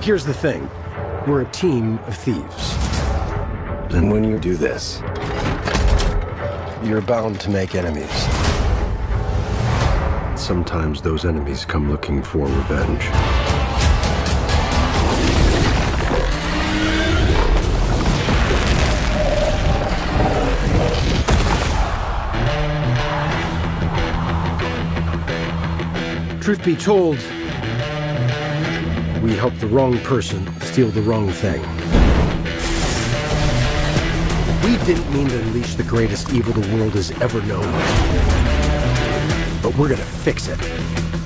Here's the thing. We're a team of thieves. And when you do this, you're bound to make enemies. Sometimes those enemies come looking for revenge. Truth be told, we helped the wrong person steal the wrong thing. We didn't mean to unleash the greatest evil the world has ever known. But we're gonna fix it.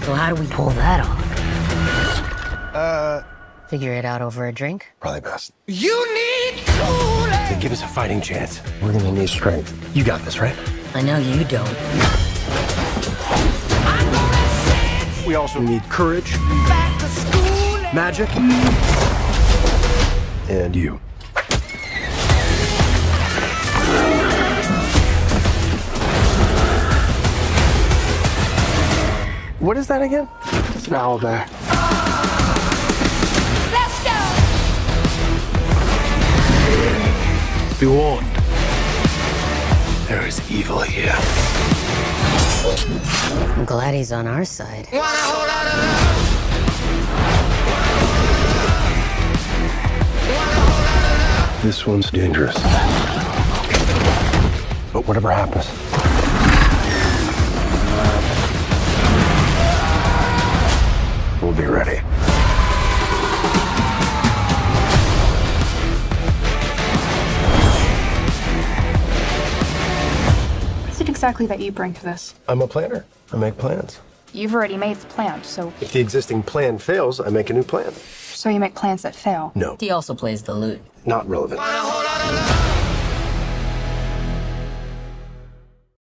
So how do we pull that off? Uh... Figure it out over a drink? Probably best. You need Kool-Aid! To give us a fighting chance, we're gonna need strength. You got this, right? I know you don't. We also need courage, magic, and you. What is that again? It's an owl bear. Let's go! Be warned. There is evil here. I'm glad he's on our side. This one's dangerous. But whatever happens, we'll be ready. What is it exactly that you bring to this? I'm a planner. I make plans. You've already made the plan, so If the existing plan fails, I make a new plan. so you make plans that fail. No, He also plays the lute. not relevant.